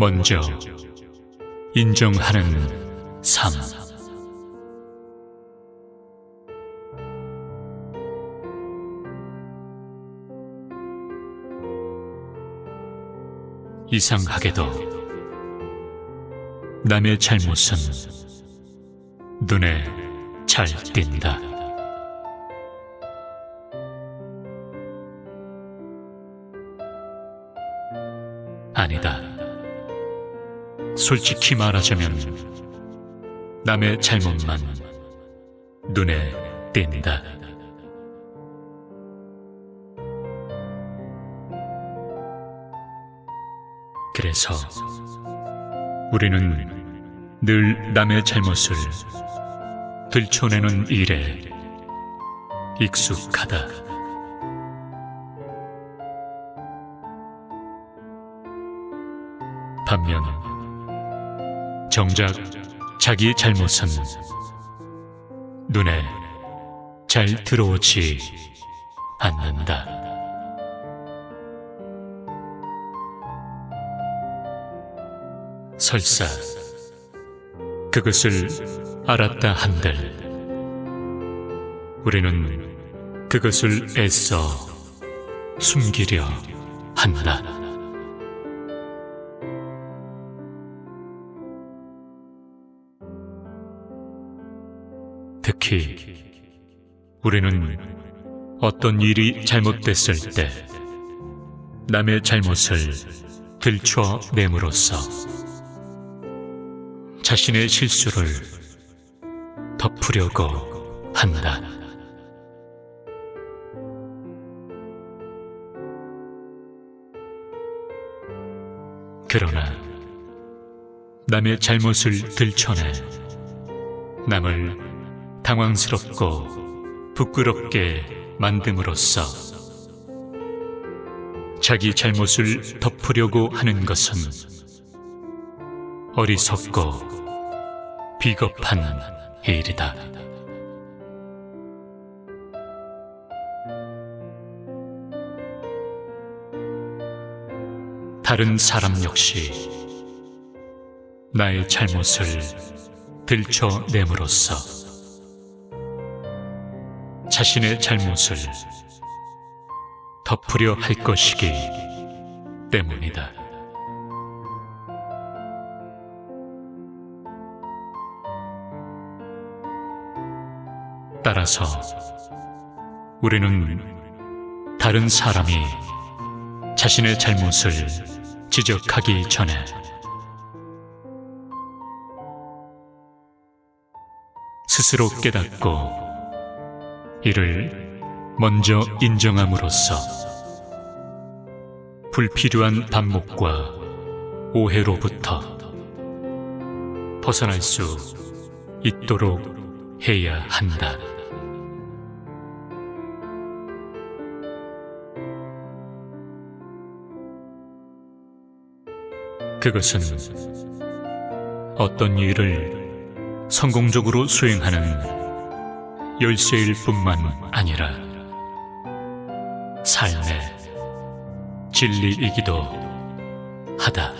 먼저 인정하는 삶. 이상하게도 남의 잘못은 눈에 잘 띈다. 아니다. 솔직히 말하자면 남의 잘못만 눈에 띈다. 그래서 우리는 늘 남의 잘못을 들춰내는 일에 익숙하다. 반면 정작 자기 잘못은 눈에 잘 들어오지 않는다. 설사 그것을 알았다 한들 우리는 그것을 애써 숨기려 한다. 특히 우리는 어떤 일이 잘못됐을 때 남의 잘못을 들춰냄으로써 자신의 실수를 덮으려고 한다. 그러나 남의 잘못을 들춰내 남을 당황스럽고 부끄럽게 만듦으로써 자기 잘못을 덮으려고 하는 것은 어리석고 비겁한 일이다. 다른 사람 역시 나의 잘못을 들춰냄으로써 자신의 잘못을 덮으려 할 것이기 때문이다. 따라서 우리는 다른 사람이 자신의 잘못을 지적하기 전에 스스로 깨닫고 이를 먼저 인정함으로써 불필요한 반목과 오해로부터 벗어날 수 있도록 해야 한다. 그것은 어떤 일을 성공적으로 수행하는 열쇠일 뿐만 아니라 삶의 진리이기도 하다.